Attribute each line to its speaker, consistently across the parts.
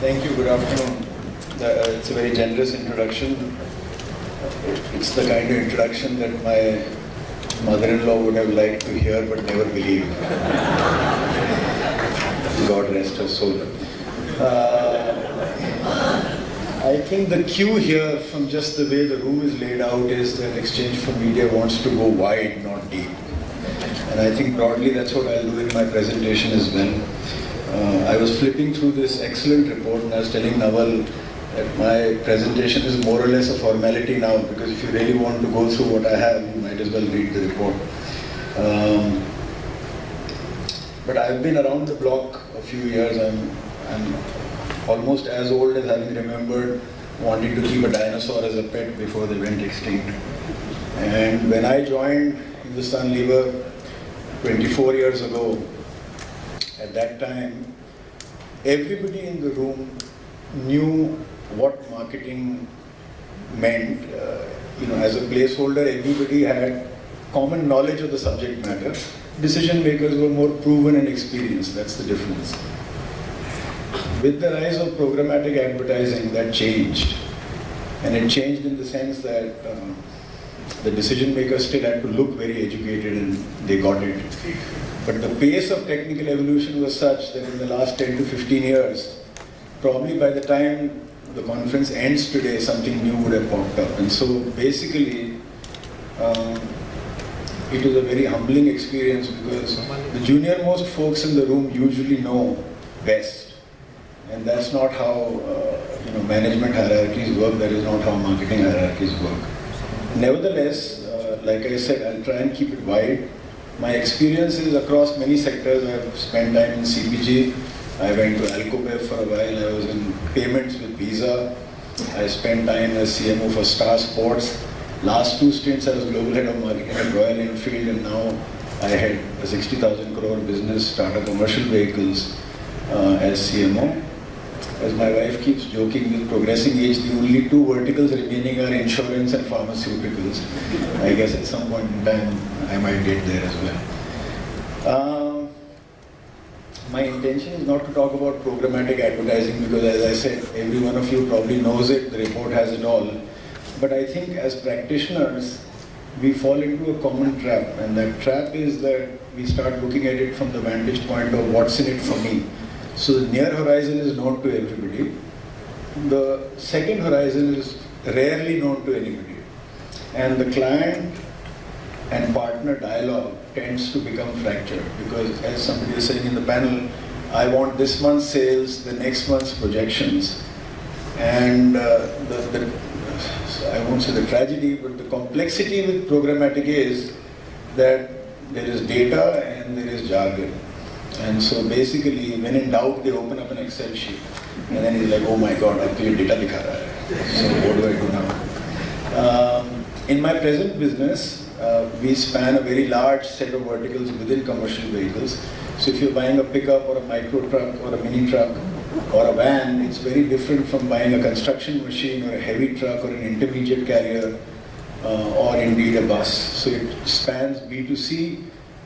Speaker 1: Thank you. Good afternoon. Uh, it's a very generous introduction. It's the kind of introduction that my mother-in-law would have liked to hear but never believed. God rest her soul. Uh, I think the cue here from just the way the room is laid out is that Exchange for Media wants to go wide, not deep. And I think broadly that's what I'll do in my presentation as well. Uh, I was flipping through this excellent report and I was telling Nawal that my presentation is more or less a formality now because if you really want to go through what I have, you might as well read the report. Um, but I've been around the block a few years. I'm, I'm almost as old as having remembered wanting to keep a dinosaur as a pet before they went extinct. And when I joined Hindustan Lever 24 years ago, at that time, everybody in the room knew what marketing meant. Uh, you know, as a placeholder, everybody had common knowledge of the subject matter. Decision makers were more proven and experienced. That's the difference. With the rise of programmatic advertising, that changed. And it changed in the sense that um, the decision makers still had to look very educated and they got it. But the pace of technical evolution was such that in the last 10 to 15 years, probably by the time the conference ends today, something new would have popped up. And so basically, um, it was a very humbling experience because the junior most folks in the room usually know best. And that's not how uh, you know management hierarchies work, that is not how marketing hierarchies work. Nevertheless, uh, like I said, I'll try and keep it wide. My experience is across many sectors. I've spent time in CPG. I went to Alcobev for a while. I was in payments with Visa. I spent time as CMO for Star Sports. Last two stints, I was global head of marketing at Royal Enfield, and now I had a 60,000 crore business, Tata Commercial Vehicles, uh, as CMO. As my wife keeps joking, with progressing age, the only two verticals remaining are insurance and pharmaceuticals. I guess at some point in time, I might get there as well. Um, my intention is not to talk about programmatic advertising because as I said, every one of you probably knows it, the report has it all. But I think as practitioners, we fall into a common trap and that trap is that we start looking at it from the vantage point of what's in it for me. So the near horizon is known to everybody. The second horizon is rarely known to anybody. And the client and partner dialogue tends to become fractured because as somebody was saying in the panel, I want this month's sales, the next month's projections. And uh, the, the, I won't say the tragedy, but the complexity with programmatic is that there is data and there is jargon. And so basically, when in doubt, they open up an Excel sheet. And then he's like, oh my God, actually data dikha raha hai. So what do I do now? Um, in my present business, uh, we span a very large set of verticals within commercial vehicles. So if you're buying a pickup or a micro truck or a mini truck or a van, it's very different from buying a construction machine or a heavy truck or an intermediate carrier uh, or indeed a bus. So it spans B2C,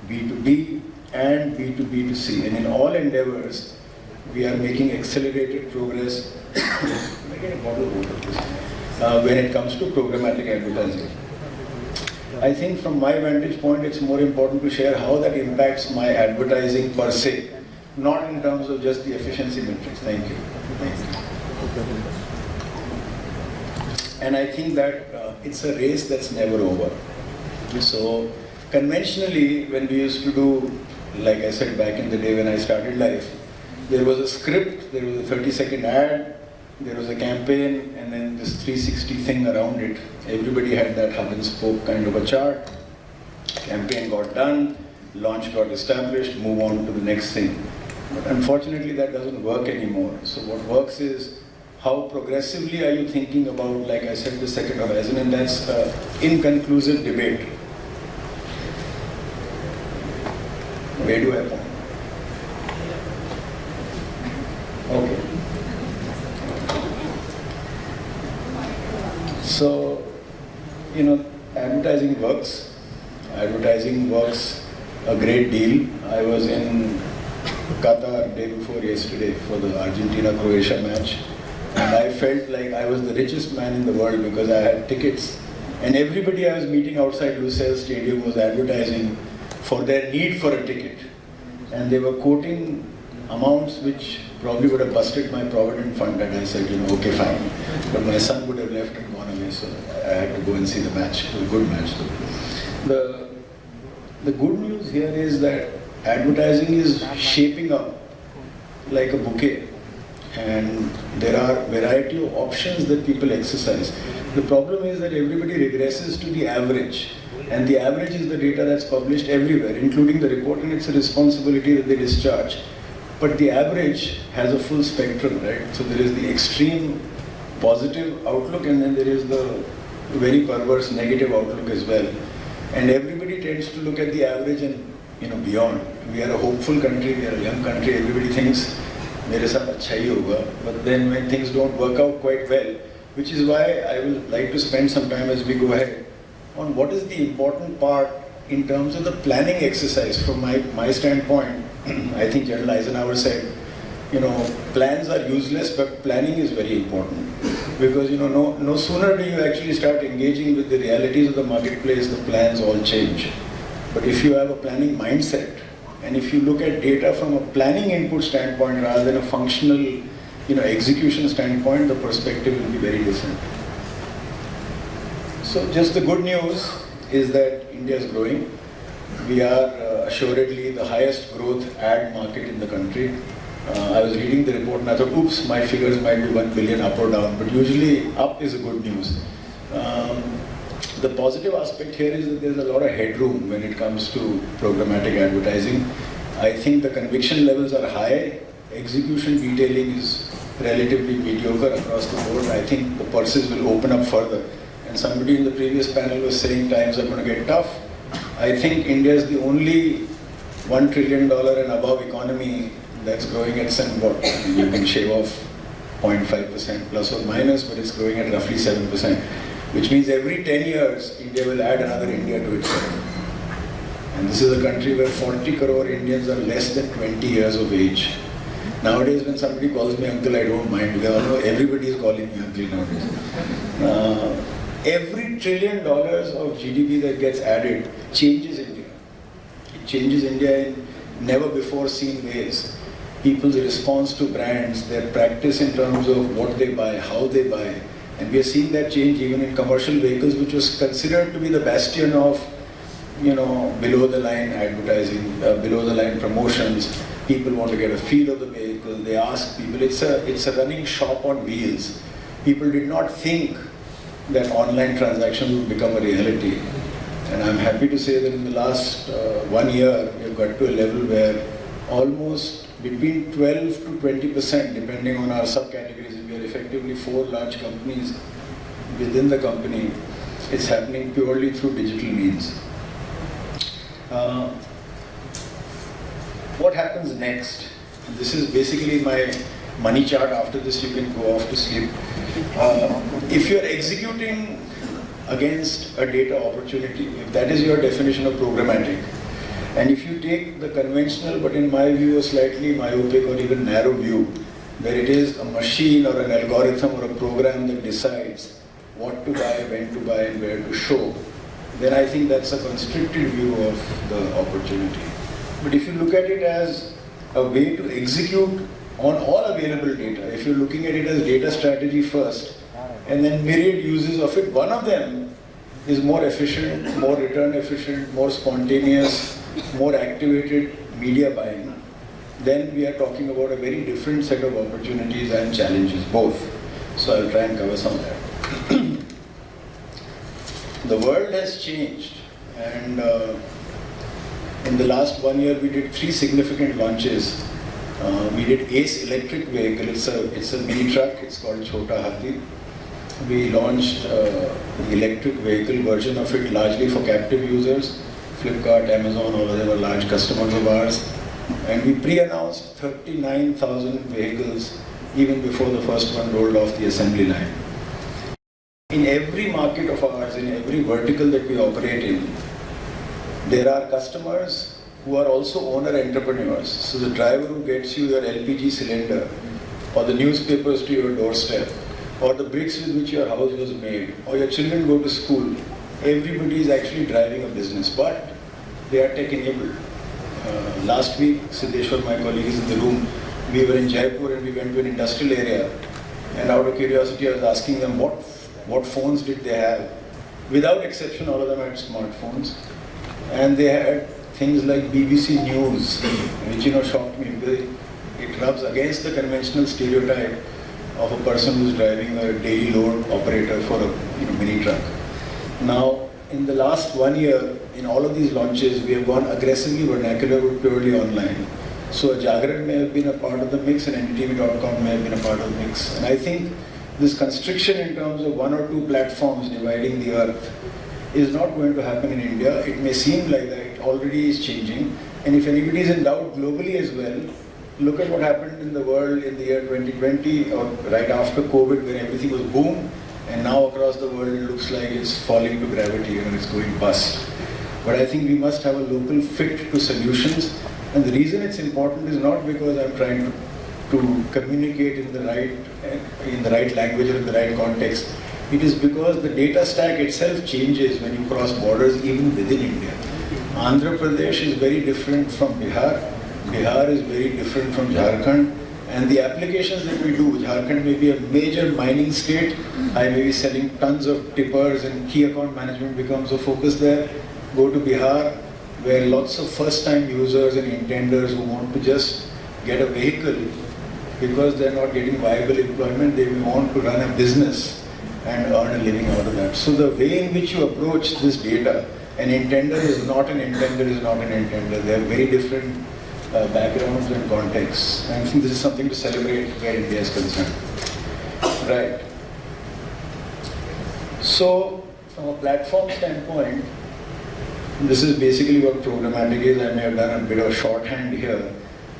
Speaker 1: B2B, and B2B2C. And in all endeavors, we are making accelerated progress uh, when it comes to programmatic advertising. I think from my vantage point, it's more important to share how that impacts my advertising per se, not in terms of just the efficiency metrics. Thank you. Thank you. And I think that uh, it's a race that's never over. So conventionally, when we used to do like I said back in the day when I started life, there was a script, there was a 30 second ad, there was a campaign, and then this 360 thing around it. Everybody had that hub and spoke kind of a chart. Campaign got done, launch got established, move on to the next thing. But unfortunately, that doesn't work anymore. So what works is how progressively are you thinking about, like I said, the second horizon, and that's an inconclusive debate. I? Okay. So, you know, advertising works. Advertising works a great deal. I was in Qatar day before yesterday for the Argentina-Croatia match. And I felt like I was the richest man in the world because I had tickets. And everybody I was meeting outside Lusail Stadium was advertising for their need for a ticket. And they were quoting amounts which probably would have busted my provident fund and I said, you know, okay, fine. But my son would have left and gone away, so I had to go and see the match. A good match though. The, the good news here is that advertising is shaping up like a bouquet and there are variety of options that people exercise. The problem is that everybody regresses to the average and the average is the data that's published everywhere, including the report and it's a responsibility that they discharge. But the average has a full spectrum, right? So there is the extreme positive outlook and then there is the very perverse negative outlook as well. And everybody tends to look at the average and you know beyond. We are a hopeful country, we are a young country, everybody thinks मेरे साथ अच्छा ही होगा but then when things don't work out quite well which is why I will like to spend some time as we go ahead on what is the important part in terms of the planning exercise from my, my standpoint. I think General Eisenhower said you know plans are useless but planning is very important. Because you know no, no sooner do you actually start engaging with the realities of the marketplace the plans all change. But if you have a planning mindset and if you look at data from a planning input standpoint rather than a functional, you know, execution standpoint, the perspective will be very different. So just the good news is that India is growing. We are uh, assuredly the highest growth ad market in the country. Uh, I was reading the report and I thought, oops, my figures might be 1 billion up or down, but usually up is a good news. Um, the positive aspect here is that there's a lot of headroom when it comes to programmatic advertising. I think the conviction levels are high, execution detailing is relatively mediocre across the board. I think the purses will open up further. And somebody in the previous panel was saying times are going to get tough. I think India is the only one trillion dollar and above economy that's growing at some what you can shave off 0.5% plus or minus, but it's growing at roughly 7% which means every 10 years, India will add another India to itself. And this is a country where 40 crore Indians are less than 20 years of age. Nowadays, when somebody calls me uncle, I don't mind because know everybody is calling me uncle nowadays. Uh, every trillion dollars of GDP that gets added changes India. It changes India in never before seen ways. People's response to brands, their practice in terms of what they buy, how they buy, and we are seeing that change even in commercial vehicles, which was considered to be the bastion of, you know, below the line advertising, uh, below the line promotions. People want to get a feel of the vehicle. They ask people. It's a it's a running shop on wheels. People did not think that online transactions would become a reality. And I'm happy to say that in the last uh, one year, we've got to a level where almost between 12 to 20 percent, depending on our subcategories, we are effectively four large companies within the company. It's happening purely through digital means. Uh, what happens next? This is basically my money chart. After this, you can go off to sleep. Uh, if you're executing against a data opportunity, if that is your definition of programmatic, and if you take the conventional, but in my view, a slightly myopic or even narrow view, where it is a machine or an algorithm or a program that decides what to buy, when to buy, and where to show, then I think that's a constricted view of the opportunity. But if you look at it as a way to execute on all available data, if you're looking at it as data strategy first, and then myriad uses of it, one of them is more efficient, more return efficient, more spontaneous, more activated media buying, then we are talking about a very different set of opportunities and challenges, both. So I'll try and cover some of that. the world has changed and uh, in the last one year we did three significant launches. Uh, we did ACE electric vehicle, it's a, it's a mini truck, it's called Chota Hathi. We launched uh, the electric vehicle version of it largely for captive users. Flipkart, Amazon, all of them large customers of ours. And we pre-announced 39,000 vehicles even before the first one rolled off the assembly line. In every market of ours, in every vertical that we operate in, there are customers who are also owner entrepreneurs. So the driver who gets you your LPG cylinder, or the newspapers to your doorstep, or the bricks with which your house was made, or your children go to school, everybody is actually driving a business, but they are tech enabled. Uh, last week, Siddeshwar, my colleague, is in the room. We were in Jaipur and we went to an industrial area. And out of curiosity, I was asking them what, what phones did they have. Without exception, all of them had smartphones. And they had things like BBC News, which you know shocked me because it rubs against the conventional stereotype of a person who's driving a daily load operator for a you know, mini truck. Now, in the last one year, in all of these launches, we have gone aggressively vernacular purely online. So a Jagran may have been a part of the mix and NDTV.com may have been a part of the mix. And I think this constriction in terms of one or two platforms dividing the earth is not going to happen in India. It may seem like that already is changing. And if anybody is in doubt globally as well, look at what happened in the world in the year 2020 or right after COVID when everything was boom and now across the world it looks like it's falling to gravity, and it's going bust. But I think we must have a local fit to solutions and the reason it's important is not because I'm trying to, to communicate in the right in the right language or in the right context. It is because the data stack itself changes when you cross borders even within India. Andhra Pradesh is very different from Bihar. Bihar is very different from Jharkhand. And the applications that we do, Jharkhand may be a major mining state. I may be selling tons of tippers and key account management becomes a focus there. Go to Bihar, where lots of first-time users and intenders who want to just get a vehicle because they're not getting viable employment, they want to run a business and earn a living out of that. So the way in which you approach this data, an intender is not an intender is not an intender. They are very different uh, backgrounds and contexts. And I think this is something to celebrate where India is concerned. Right. So, from a platform standpoint, this is basically what programmatic is. I may have done a bit of shorthand here.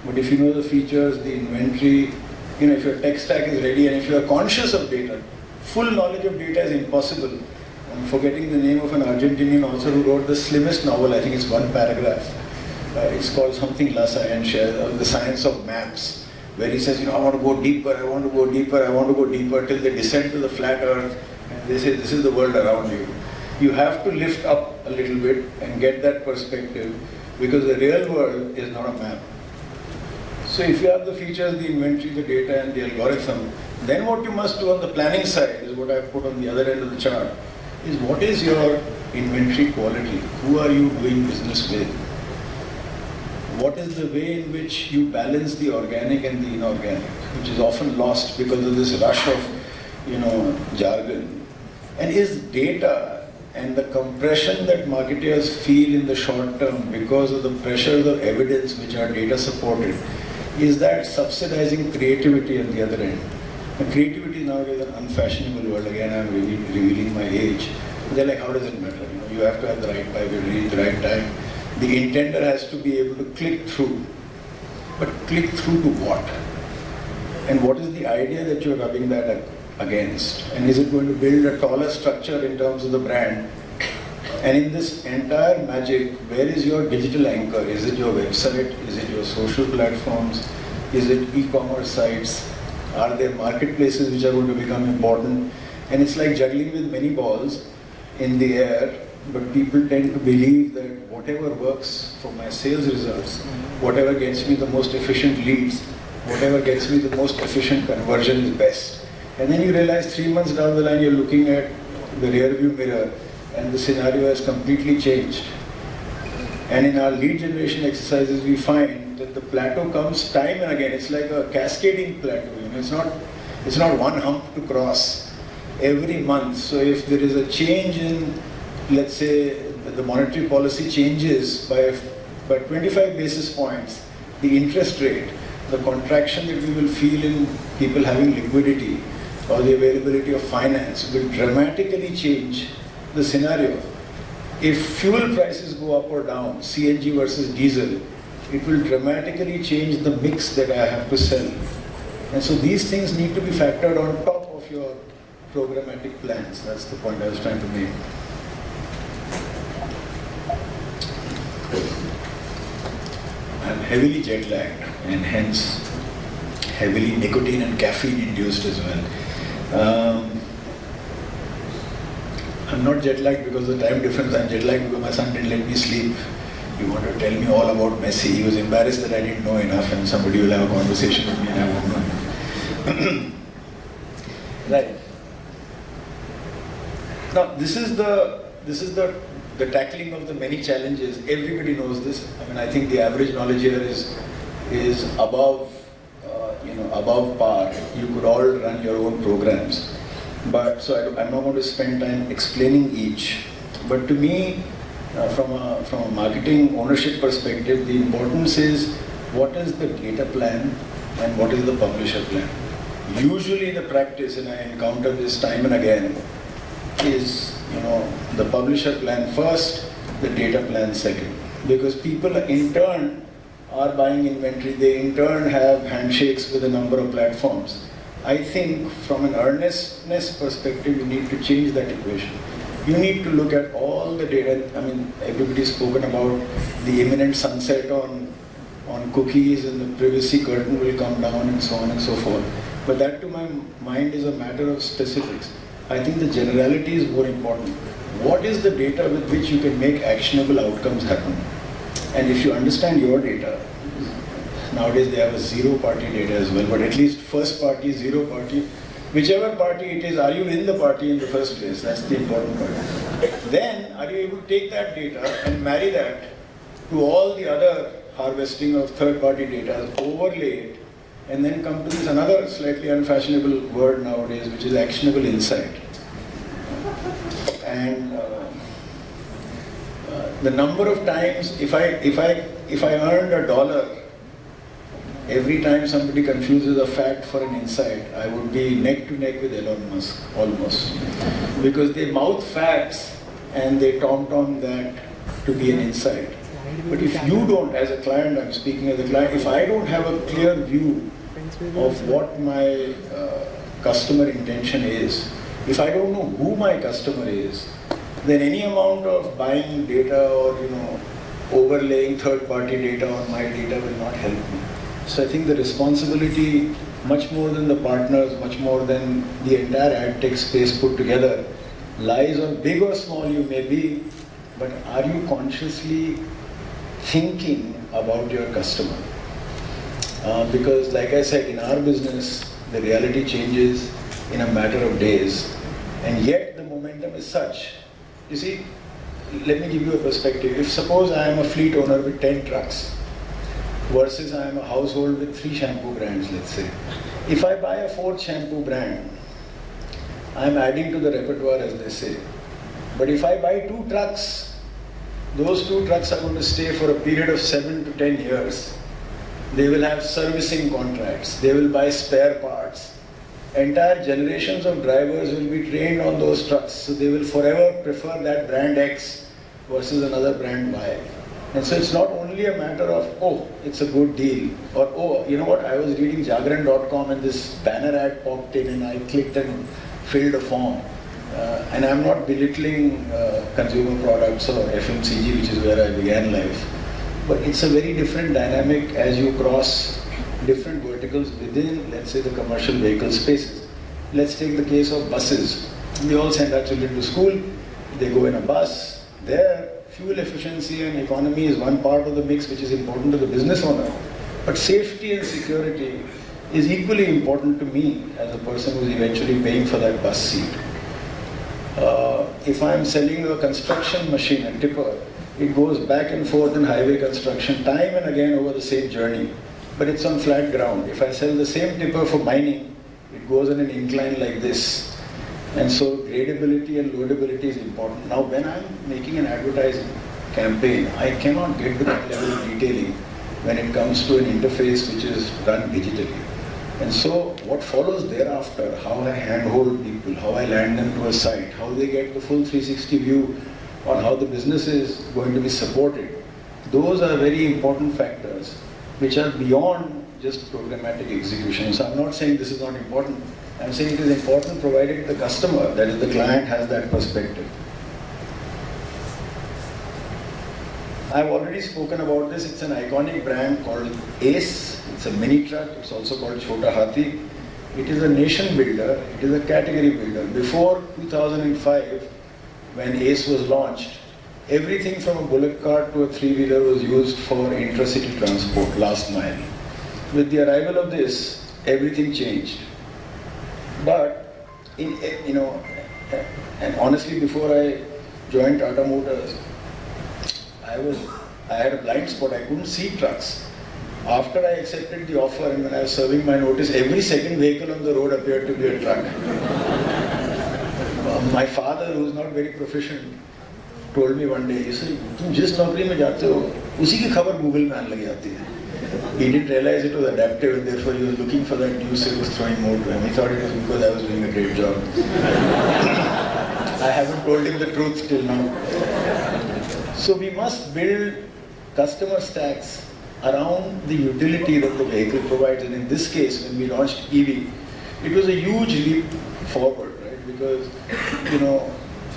Speaker 1: But if you know the features, the inventory, you know, if your tech stack is ready and if you are conscious of data, full knowledge of data is impossible. Forgetting the name of an Argentinian author who wrote the slimmest novel, I think it's one paragraph. Uh, it's called something La Scientia, uh, The Science of Maps, where he says, you know, I want to go deeper, I want to go deeper, I want to go deeper, till they descend to the flat earth, and they say, this is the world around you you have to lift up a little bit and get that perspective because the real world is not a map. So if you have the features, the inventory, the data and the algorithm, then what you must do on the planning side is what I've put on the other end of the chart, is what is your inventory quality? Who are you doing business with? What is the way in which you balance the organic and the inorganic, which is often lost because of this rush of, you know, jargon. And is data and the compression that marketers feel in the short term because of the pressures of evidence which are data supported is that subsidizing creativity at the other end. And creativity nowadays is an unfashionable word. Again, I'm revealing my age. They're like, how does it matter? You, know, you have to have the right Bible, the right time. The intender has to be able to click through. But click through to what? And what is the idea that you're rubbing that against? And is it going to build a taller structure in terms of the brand? And in this entire magic, where is your digital anchor? Is it your website? Is it your social platforms? Is it e-commerce sites? Are there marketplaces which are going to become important? And it's like juggling with many balls in the air, but people tend to believe that whatever works for my sales results, whatever gets me the most efficient leads, whatever gets me the most efficient conversion is best. And then you realize three months down the line, you're looking at the rear view mirror and the scenario has completely changed. And in our lead generation exercises, we find that the plateau comes time and again. It's like a cascading plateau. You know, it's not, it's not one hump to cross every month. So if there is a change in, let's say, the monetary policy changes by, by 25 basis points, the interest rate, the contraction that we will feel in people having liquidity, or the availability of finance will dramatically change the scenario. If fuel prices go up or down, CNG versus diesel, it will dramatically change the mix that I have to sell. And so these things need to be factored on top of your programmatic plans. That's the point I was trying to make. I'm heavily jet lagged and hence heavily nicotine and caffeine induced as well. Um, I'm not jet lagged because of the time difference, I'm jet lagged because my son didn't let me sleep. He wanted to tell me all about Messi. He was embarrassed that I didn't know enough and somebody will have a conversation with me and I won't know. right. Now this is the this is the the tackling of the many challenges. Everybody knows this. I mean, I think the average knowledge here is is above uh, you know above par. You could all run your own programs, but so I, am not going to spend time explaining each. But to me, uh, from a from a marketing ownership perspective, the importance is what is the data plan and what is the publisher plan. Usually, the practice, and I encounter this time and again, is you know the publisher plan first, the data plan second. Because people in turn are buying inventory, they in turn have handshakes with a number of platforms. I think from an earnestness perspective, you need to change that equation. You need to look at all the data. I mean, everybody's spoken about the imminent sunset on, on cookies and the privacy curtain will come down and so on and so forth. But that to my mind is a matter of specifics. I think the generality is more important. What is the data with which you can make actionable outcomes happen? And if you understand your data, nowadays they have a zero party data as well, but at least first party, zero party, whichever party it is, are you in the party in the first place? That's the important part. Then, are you able to take that data and marry that to all the other harvesting of third party data, overlay it, and then come to this another slightly unfashionable word nowadays, which is actionable insight. And uh, uh, the number of times, if I, if, I, if I earned a dollar every time somebody confuses a fact for an insight, I would be neck to neck with Elon Musk, almost. Because they mouth facts and they tom-tom that to be an insight. But if you don't, as a client, I'm speaking as a client, if I don't have a clear view of what my uh, customer intention is, if I don't know who my customer is, then any amount of buying data or you know overlaying third-party data on my data will not help me. So I think the responsibility, much more than the partners, much more than the entire ad tech space put together, lies on big or small you may be, but are you consciously thinking about your customer? Uh, because like I said, in our business, the reality changes in a matter of days. And yet the momentum is such. You see, let me give you a perspective. If suppose I am a fleet owner with 10 trucks versus I am a household with three shampoo brands, let's say. If I buy a fourth shampoo brand, I am adding to the repertoire as they say. But if I buy two trucks, those two trucks are going to stay for a period of seven to 10 years they will have servicing contracts. They will buy spare parts. Entire generations of drivers will be trained on those trucks. So they will forever prefer that brand X versus another brand Y. And so it's not only a matter of, oh, it's a good deal, or oh, you know what, I was reading Jagran.com and this banner ad popped in and I clicked and filled a form. Uh, and I'm not belittling uh, consumer products or FMCG, which is where I began life. But it's a very different dynamic as you cross different verticals within, let's say, the commercial vehicle spaces. Let's take the case of buses. We all send our children to school, they go in a bus. There, fuel efficiency and economy is one part of the mix which is important to the business owner. But safety and security is equally important to me as a person who's eventually paying for that bus seat. Uh, if I'm selling a construction machine, a tipper, it goes back and forth in highway construction time and again over the same journey. But it's on flat ground. If I sell the same tipper for mining, it goes in an incline like this. And so gradability and loadability is important. Now when I'm making an advertising campaign, I cannot get to that level of detailing when it comes to an interface which is run digitally. And so what follows thereafter, how I handhold people, how I land them to a site, how they get the full 360 view on how the business is going to be supported, those are very important factors which are beyond just programmatic execution. So I'm not saying this is not important. I'm saying it is important provided the customer, that is the client, has that perspective. I've already spoken about this. It's an iconic brand called Ace. It's a mini truck. It's also called Chota Hathi. It is a nation builder. It is a category builder. Before 2005, when Ace was launched, everything from a bullock cart to a three-wheeler was used for intracity transport, last mile. With the arrival of this, everything changed. But, in, you know, and honestly, before I joined Tata Motors, I was, I had a blind spot. I couldn't see trucks. After I accepted the offer and when I was serving my notice, every second vehicle on the road appeared to be a truck. my father, who was not very proficient, told me one day, he said, तुम जिस नौकरी में जाते हो, उसी की खबर Google में आने लग जाती है. he didn't realize it was adaptive and therefore he was looking for that news it was throwing more to him. He thought it was because I was doing a great job. I haven't told him the truth till now. So we must build customer stacks around the utility that the vehicle provides. And in this case, when we launched EV, it was a huge leap forward, right? Because, you know,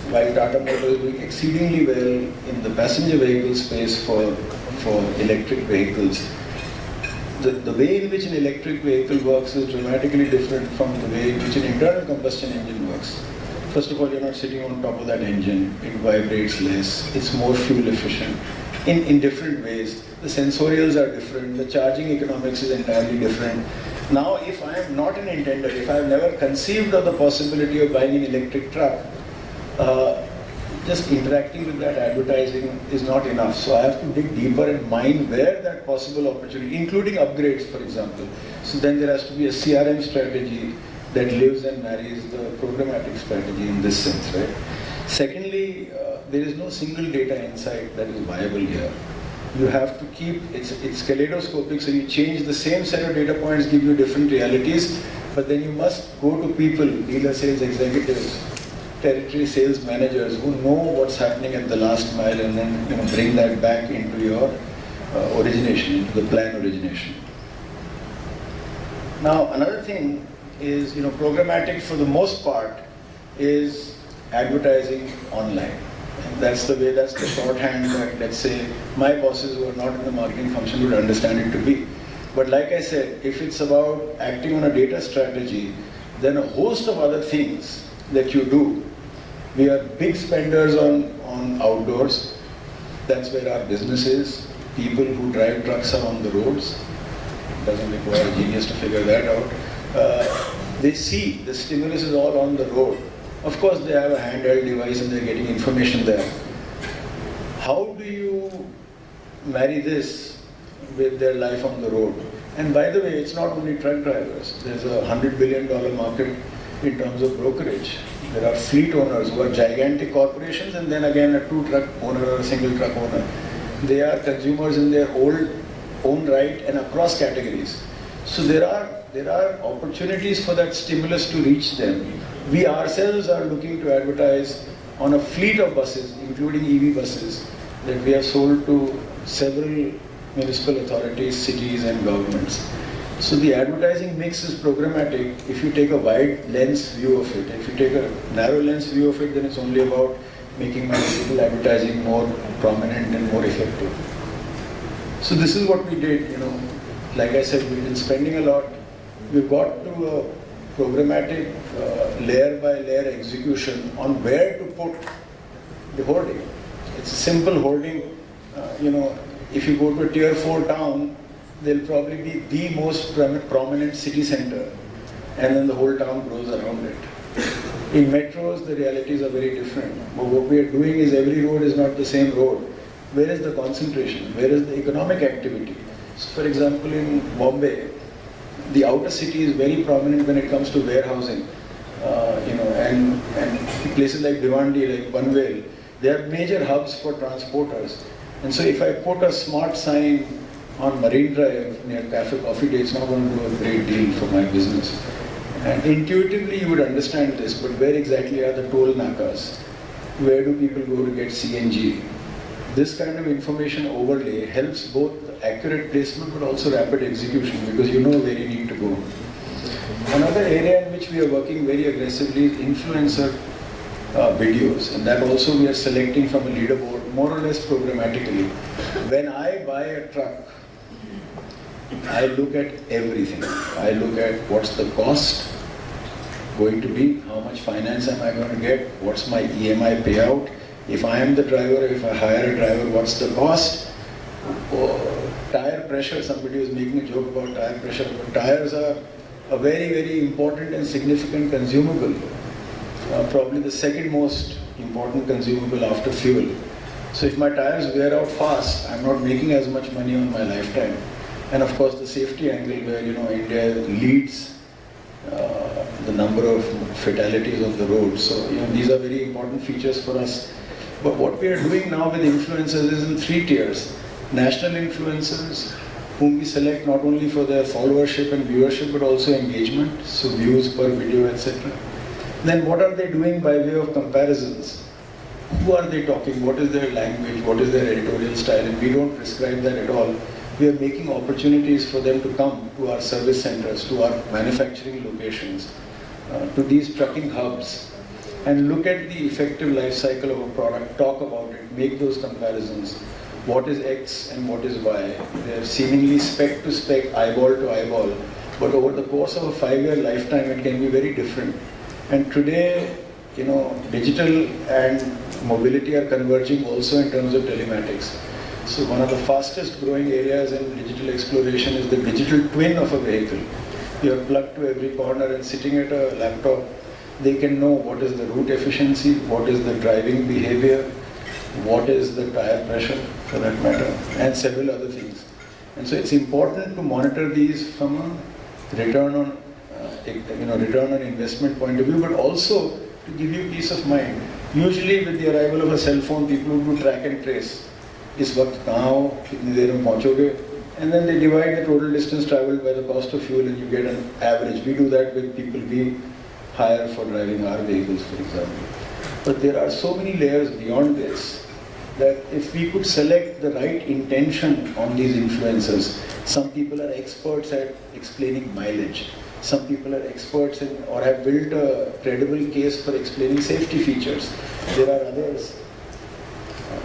Speaker 1: while Tata Motors is doing exceedingly well in the passenger vehicle space for, for electric vehicles, the, the way in which an electric vehicle works is dramatically different from the way in which an internal combustion engine works. First of all, you're not sitting on top of that engine, it vibrates less, it's more fuel efficient in, in different ways. The sensorials are different, the charging economics is entirely different. Now, if I am not an intender, if I have never conceived of the possibility of buying an electric truck, uh, just interacting with that advertising is not enough. So I have to dig deeper and mine where that possible opportunity, including upgrades, for example. So then there has to be a CRM strategy that lives and marries the programmatic strategy in this sense, right? Secondly, uh, there is no single data insight that is viable here. You have to keep, it's, it's kaleidoscopic, so you change the same set of data points, give you different realities, but then you must go to people, dealer sales executives, territory sales managers who know what's happening at the last mile and then you know, bring that back into your uh, origination, into the plan origination. Now another thing is, you know, programmatic for the most part is advertising online. And that's the way, that's the shorthand that, let's say, my bosses who are not in the marketing function would understand it to be. But like I said, if it's about acting on a data strategy, then a host of other things that you do we are big spenders on, on outdoors. That's where our business is. People who drive trucks are on the roads. Doesn't require a genius to figure that out. Uh, they see the stimulus is all on the road. Of course, they have a handheld device and they're getting information there. How do you marry this with their life on the road? And by the way, it's not only truck drivers. There's a $100 billion market in terms of brokerage. There are fleet owners who are gigantic corporations and then again a two truck owner or a single truck owner. They are consumers in their old own right and across categories. So there are, there are opportunities for that stimulus to reach them. We ourselves are looking to advertise on a fleet of buses, including EV buses, that we have sold to several municipal authorities, cities and governments. So the advertising mix is programmatic if you take a wide lens view of it. If you take a narrow lens view of it, then it's only about making my digital advertising more prominent and more effective. So this is what we did, you know. Like I said, we've been spending a lot. We've got to a programmatic uh, layer by layer execution on where to put the hoarding. It's a simple hoarding. Uh, you know, if you go to a tier 4 town, they'll probably be the most prominent city center and then the whole town grows around it. In metros, the realities are very different. But what we are doing is every road is not the same road. Where is the concentration? Where is the economic activity? So for example, in Bombay, the outer city is very prominent when it comes to warehousing. Uh, you know, and, and places like Bhiwandi, like Panvel, they are major hubs for transporters. And so if I put a smart sign on Marine Drive near Cafe Coffee Day, it's not going to do a great deal for my business. And intuitively you would understand this, but where exactly are the toll nakas? Where do people go to get CNG? This kind of information overlay helps both accurate placement but also rapid execution because you know where you need to go. Another area in which we are working very aggressively is influencer uh, videos. And that also we are selecting from a leaderboard more or less programmatically. When I buy a truck, I look at everything. I look at what's the cost going to be, how much finance am I going to get, what's my EMI payout, if I am the driver, if I hire a driver, what's the cost, oh, tire pressure, somebody was making a joke about tire pressure, but tires are a very, very important and significant consumable, uh, probably the second most important consumable after fuel. So if my tires wear out fast, I'm not making as much money on my lifetime. And of course the safety angle where, you know, India leads uh, the number of fatalities on the road. So, you know, these are very important features for us. But what we are doing now with influencers is in three tiers. National influencers, whom we select not only for their followership and viewership, but also engagement, so views per video, etc. Then what are they doing by way of comparisons? Who are they talking? What is their language? What is their editorial style? And we don't prescribe that at all we are making opportunities for them to come to our service centers, to our manufacturing locations, uh, to these trucking hubs, and look at the effective life cycle of a product, talk about it, make those comparisons. What is X and what is Y? They're seemingly spec to spec, eyeball to eyeball, but over the course of a five-year lifetime, it can be very different. And today, you know, digital and mobility are converging also in terms of telematics. So one of the fastest growing areas in digital exploration is the digital twin of a vehicle. You are plugged to every corner and sitting at a laptop, they can know what is the route efficiency, what is the driving behavior, what is the tire pressure for that matter, and several other things. And so it's important to monitor these from a return on, uh, you know, return on investment point of view, but also to give you peace of mind. Usually with the arrival of a cell phone, people do track and trace. इस वक्त कहाँ हो कितनी देर में पहुँचोगे and then they divide the total distance traveled by the cost of fuel and you get an average. We do that with people we hire for driving our vehicles, for example. But there are so many layers beyond this that if we could select the right intention on these influencers, some people are experts at explaining mileage. Some people are experts in or have built a credible case for explaining safety features. There are others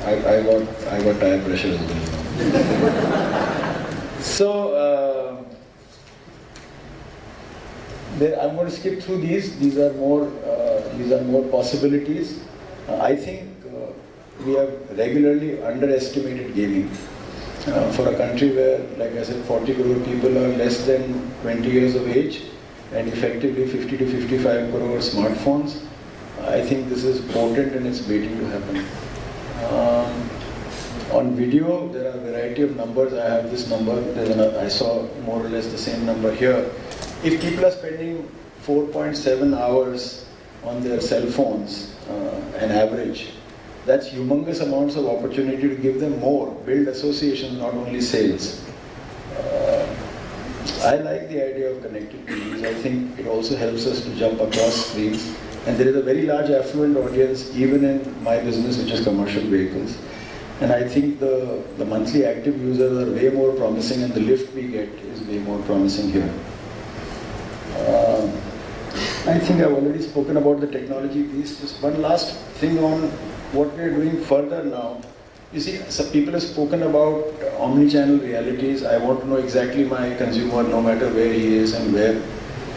Speaker 1: I, I got I got tire pressure as well. so uh, there, I'm going to skip through these. These are more uh, these are more possibilities. Uh, I think uh, we have regularly underestimated gaming. Uh, for a country where, like I said, 40 crore people are less than 20 years of age and effectively 50 to 55 crore smartphones, I think this is potent and it's waiting to happen. Um, on video, there are a variety of numbers. I have this number. An, I saw more or less the same number here. If people are spending 4.7 hours on their cell phones, uh, an average, that's humongous amounts of opportunity to give them more, build associations, not only sales. Uh, I like the idea of connected TVs. I think it also helps us to jump across screens. And there is a very large affluent audience even in my business, which is commercial vehicles. And I think the, the monthly active users are way more promising and the lift we get is way more promising here. Uh, I think I've already spoken about the technology piece. Just one last thing on what we're doing further now. You see, some people have spoken about omni-channel realities. I want to know exactly my consumer, no matter where he is and where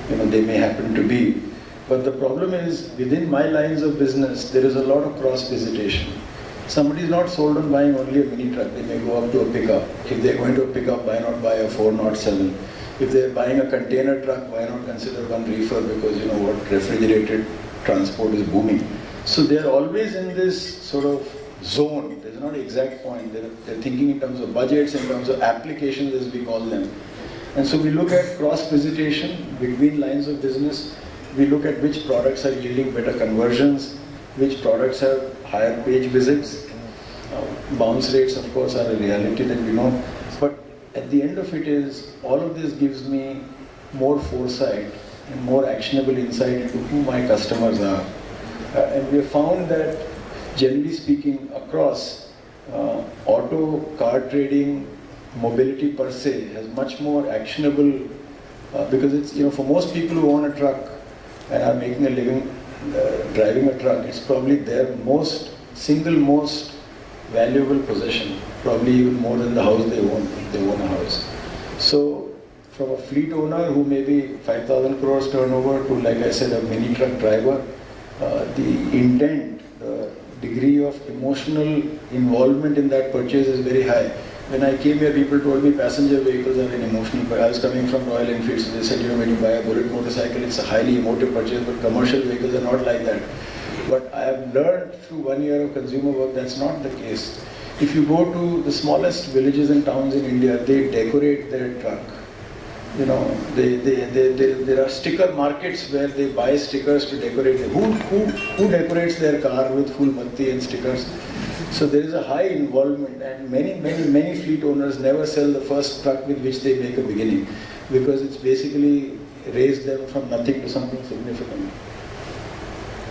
Speaker 1: you know they may happen to be. But the problem is, within my lines of business, there is a lot of cross-visitation. Somebody is not sold on buying only a mini truck. They may go up to a pickup. If they're going to a pickup, why not buy a 407? If they're buying a container truck, why not consider one reefer because you know what, refrigerated transport is booming. So they're always in this sort of zone. There's not an exact point. They're, they're thinking in terms of budgets, in terms of applications as we call them. And so we look at cross-visitation between lines of business we look at which products are yielding better conversions, which products have higher page visits. Uh, bounce rates, of course, are a reality that we know. But at the end of it is, all of this gives me more foresight and more actionable insight into who my customers are. Uh, and we have found that, generally speaking, across uh, auto, car trading, mobility per se has much more actionable uh, because it's, you know, for most people who own a truck, and are making a living, uh, driving a truck, it's probably their most, single most valuable possession, probably even more than the house they own, if they own a house. So from a fleet owner who may be 5,000 crores turnover to, like I said, a mini truck driver, uh, the intent, the degree of emotional involvement in that purchase is very high. When I came here, people told me passenger vehicles are an emotional. But I was coming from Royal Enfield, so they said, you know, when you buy a bullet motorcycle, it's a highly emotive purchase, but commercial vehicles are not like that. But I have learned through one year of consumer work that's not the case. If you go to the smallest villages and towns in India, they decorate their truck you know, they, they, they, they, there are sticker markets where they buy stickers to decorate. Who, who, who decorates their car with full batti and stickers? So there is a high involvement and many, many, many fleet owners never sell the first truck with which they make a beginning because it's basically raised them from nothing to something significant.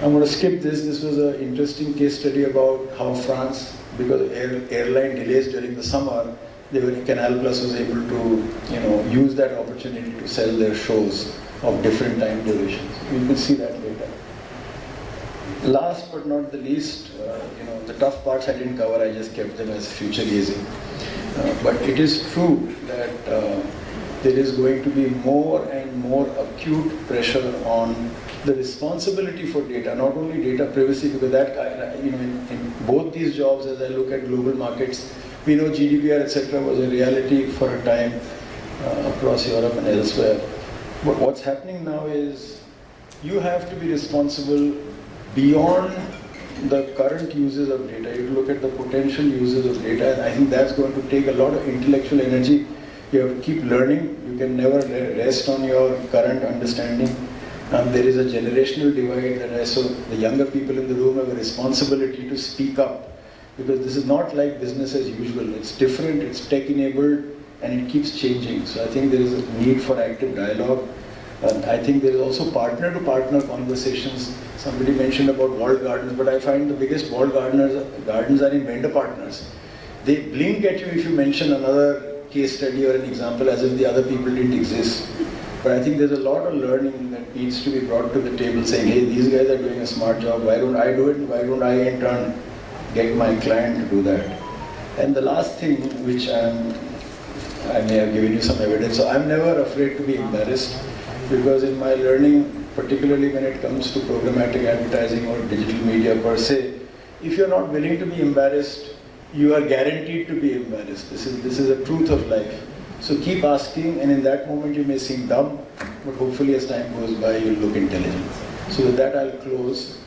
Speaker 1: I'm going to skip this. This was an interesting case study about how France, because of air, airline delays during the summer, they were, Canal Plus was able to, you know, use that opportunity to sell their shows of different time durations. We will see that later. Last but not the least, uh, you know, the tough parts I didn't cover, I just kept them as future gazing. Uh, but it is true that uh, there is going to be more and more acute pressure on the responsibility for data, not only data privacy, because that, you know, in, in both these jobs, as I look at global markets, we know GDPR, etc., was a reality for a time uh, across Europe and elsewhere. But what's happening now is you have to be responsible beyond the current uses of data. You look at the potential uses of data, and I think that's going to take a lot of intellectual energy. You have to keep learning. You can never rest on your current understanding. Um, there is a generational divide that I saw. The younger people in the room have a responsibility to speak up because this is not like business as usual. It's different, it's tech enabled, and it keeps changing. So I think there is a need for active dialogue. And I think there is also partner to partner conversations. Somebody mentioned about walled gardens, but I find the biggest walled gardeners, gardens are in vendor partners. They blink at you if you mention another case study or an example as if the other people didn't exist. But I think there's a lot of learning that needs to be brought to the table saying, hey, these guys are doing a smart job, why don't I do it? Why don't I in turn get my client to do that. And the last thing which I'm, I may have given you some evidence, so I'm never afraid to be embarrassed because in my learning, particularly when it comes to programmatic advertising or digital media per se, if you're not willing to be embarrassed, you are guaranteed to be embarrassed. This is, this is a truth of life. So keep asking and in that moment you may seem dumb, but hopefully as time goes by you'll look intelligent. So with that I'll close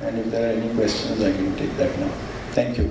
Speaker 1: and if there are any questions I can take that now. Thank you.